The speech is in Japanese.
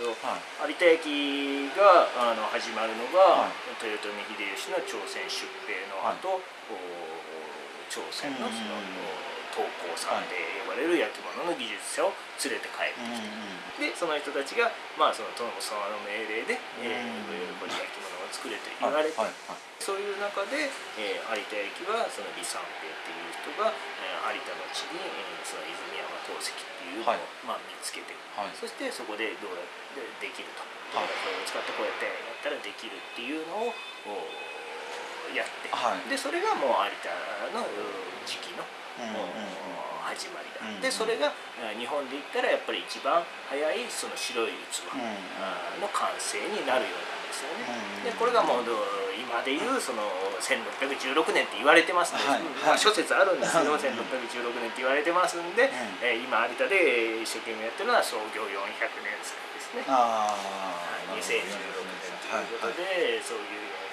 有田焼があの始まるのが、豊臣秀吉の朝鮮出兵の後、朝鮮のその、刀工さんで呼ばれる焼き物の技術者を連れて帰ってきた、でその人たちが、まあ、その殿様の命令で、えー、これ焼き物を作れと言われて、そういう中で、えー、有田焼はその李三平っていう人が、えー、有田の地に、えー、その泉山陶石っていうのを、まあ、見つけて、そしてそこでどうやってできると、これを使ってこうやってやったらできるっていうのをやって、でそれがもう有田の時期の。始まりだ、でそれが日本で言ったらやっぱり一番早いその白い器の完成になるようなんですよね、でこれがもう今でいうその1616年って言われてますので、まあ、諸説あるんですけど、1616年って言われてますんで、え今有田で一生懸命やってるのは創業400年祭ですね。2016年ということで、そういう